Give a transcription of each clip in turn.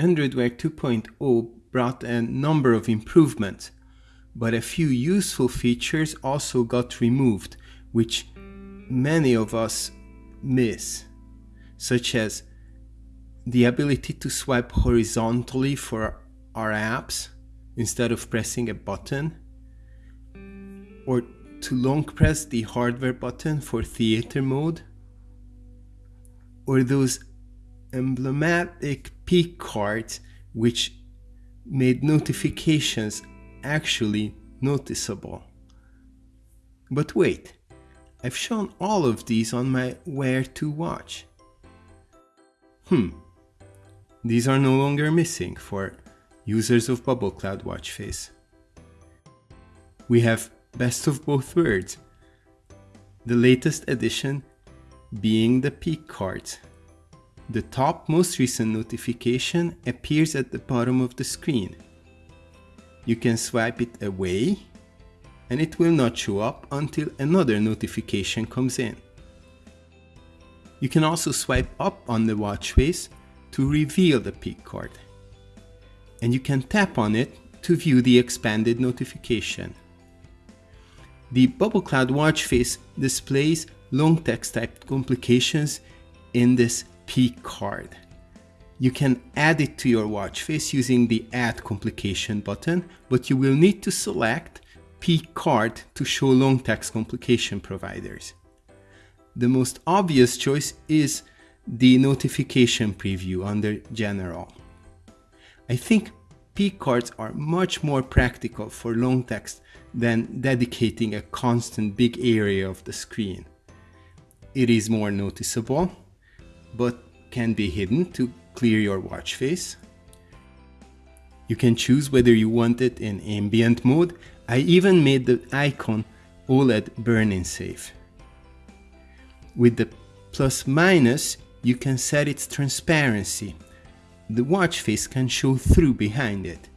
Android Wear 2.0 brought a number of improvements, but a few useful features also got removed, which many of us miss, such as the ability to swipe horizontally for our apps instead of pressing a button, or to long press the hardware button for theater mode, or those emblematic peek cards which made notifications actually noticeable. But wait, I've shown all of these on my Wear 2 watch. Hmm, these are no longer missing for users of Bubble Cloud watch face. We have best of both worlds, the latest addition being the peek cards. The top most recent notification appears at the bottom of the screen. You can swipe it away and it will not show up until another notification comes in. You can also swipe up on the watch face to reveal the peek card. And you can tap on it to view the expanded notification. The Bubble Cloud watch face displays long text type complications in this peek card. You can add it to your watch face using the add complication button, but you will need to select peek card to show long text complication providers. The most obvious choice is the notification preview under general. I think peek cards are much more practical for long text than dedicating a constant big area of the screen. It is more noticeable but can be hidden to clear your watch face. You can choose whether you want it in ambient mode. I even made the icon OLED burn-in safe. With the plus minus, you can set its transparency. The watch face can show through behind it.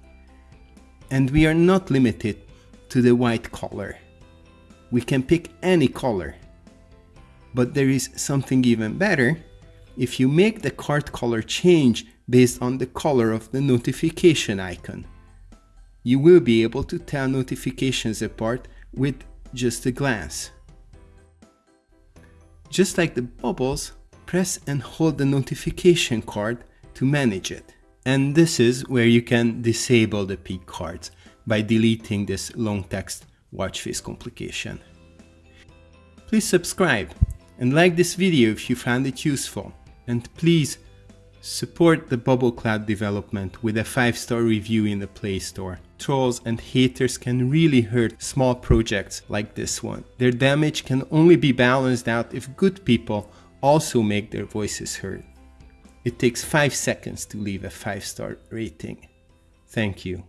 And we are not limited to the white color. We can pick any color. But there is something even better if you make the card color change based on the color of the notification icon. You will be able to tell notifications apart with just a glance. Just like the bubbles, press and hold the notification card to manage it. And this is where you can disable the peek cards by deleting this long text watch face complication. Please subscribe and like this video if you found it useful. And please support the Bubble Cloud development with a 5-star review in the Play Store. Trolls and haters can really hurt small projects like this one. Their damage can only be balanced out if good people also make their voices heard. It takes 5 seconds to leave a 5-star rating. Thank you.